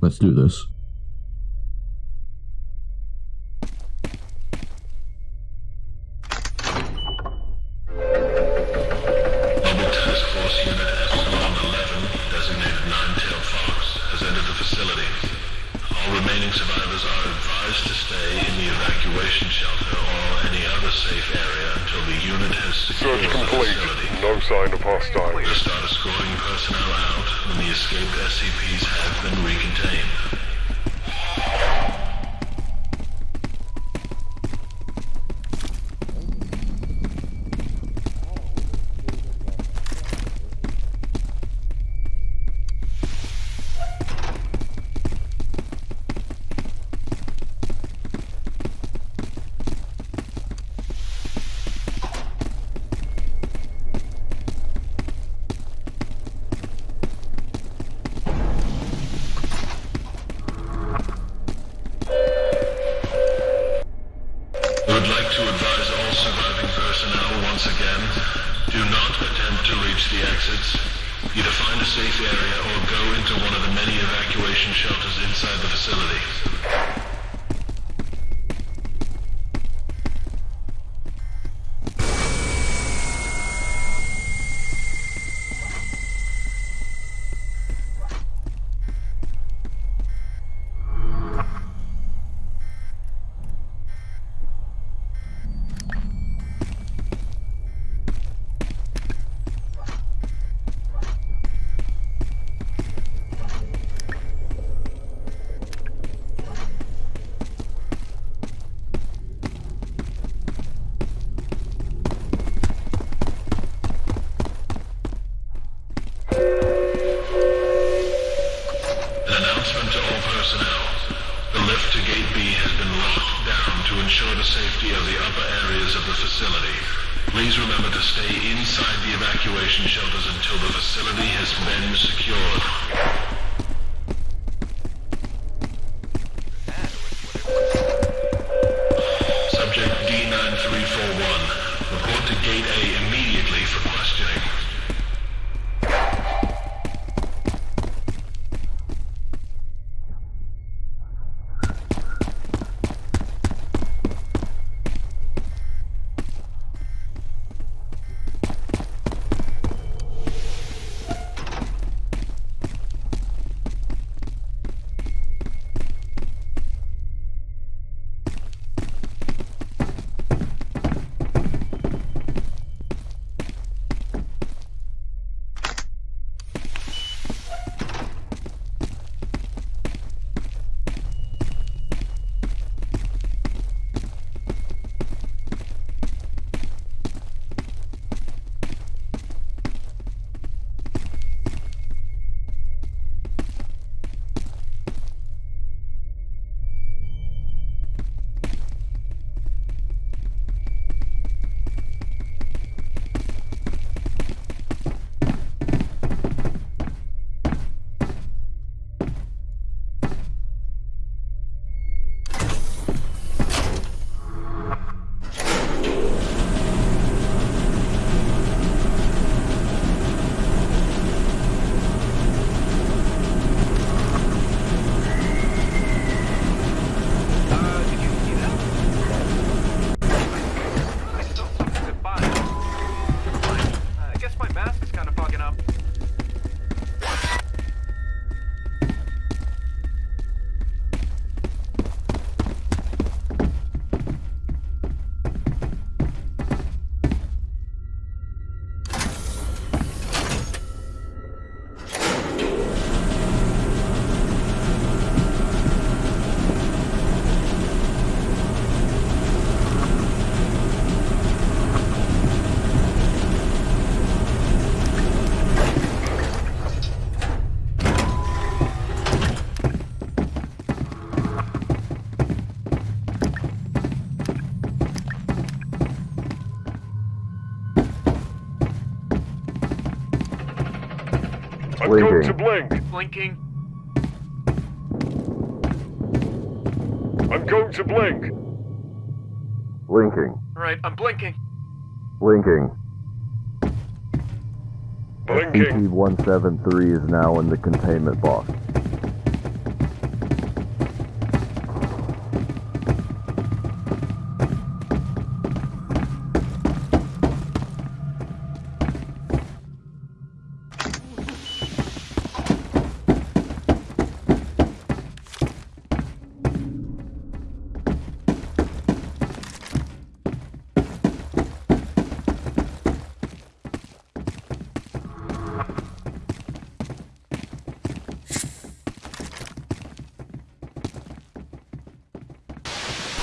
let's do this. Sign of hostiles. We'll start escorting personnel out when the escaped SCPs have been recontained. Evacuation shelters inside the facility. The safety of the upper areas of the facility. Please remember to stay inside the evacuation shelters until the facility has been secured. I'm going to blink. Blinking. I'm going to blink. Blinking. Alright, I'm blinking. Blinking. Blinking. SCP-173 is now in the containment box.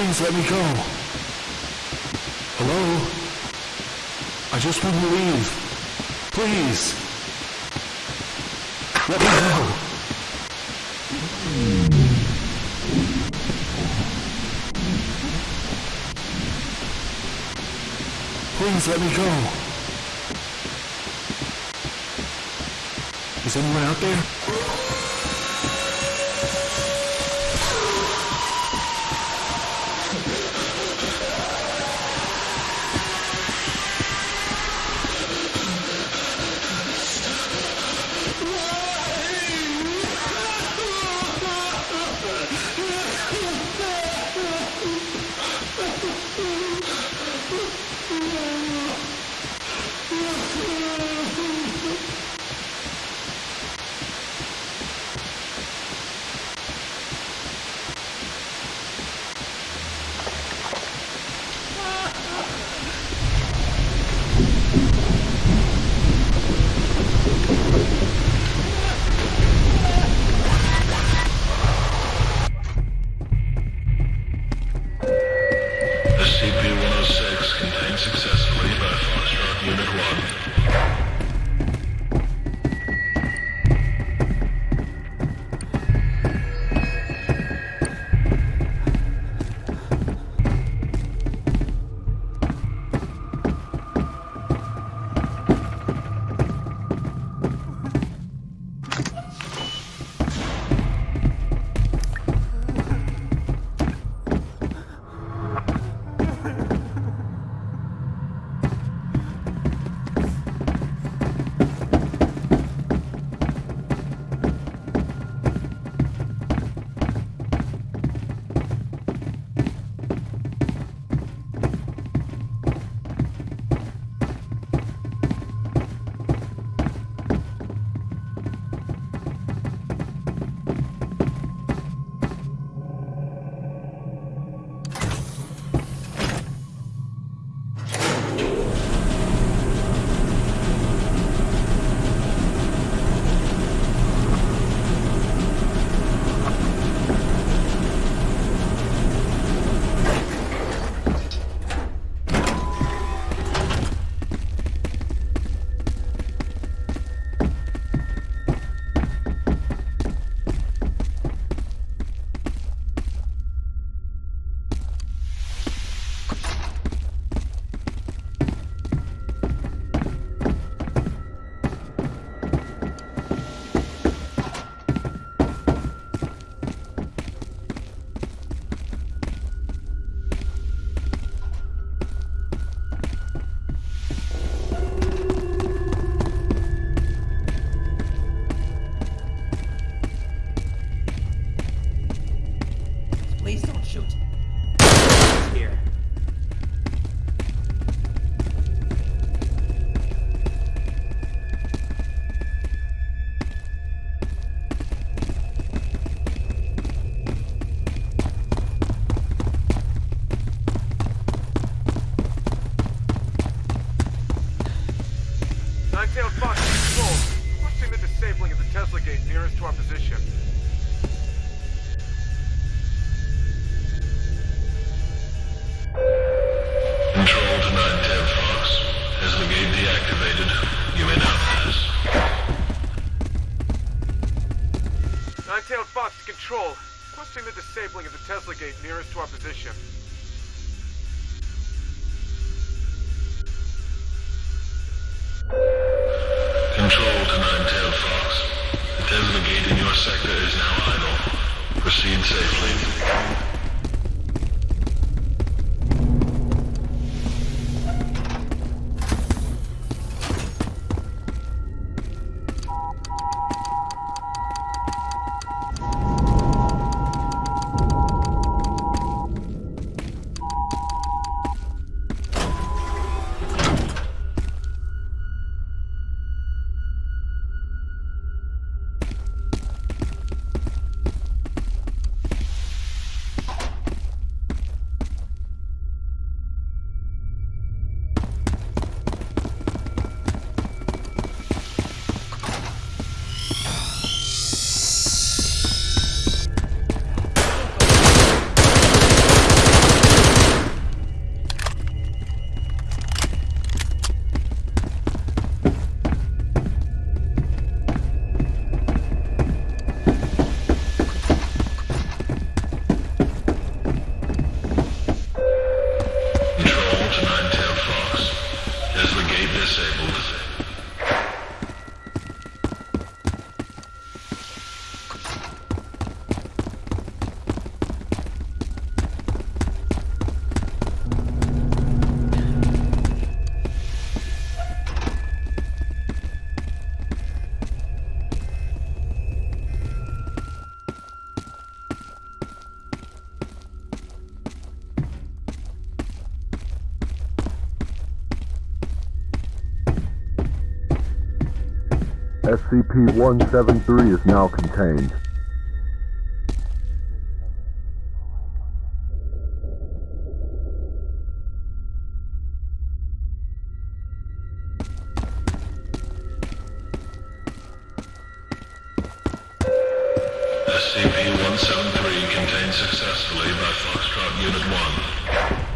Please let me go. Hello? I just want to leave. Please. Let me go. Please let me go. Is anyone out there? Nine-tailed fox control. Requesting the disabling of the Tesla gate nearest to our position. Control to Nine-tailed Fox. Has the gate deactivated. You may now pass. Nine-tailed fox to control. Requesting the disabling of the Tesla gate nearest to our position. Safely. SCP-173 is now contained. SCP-173 contained successfully by Foxtrot Unit 1.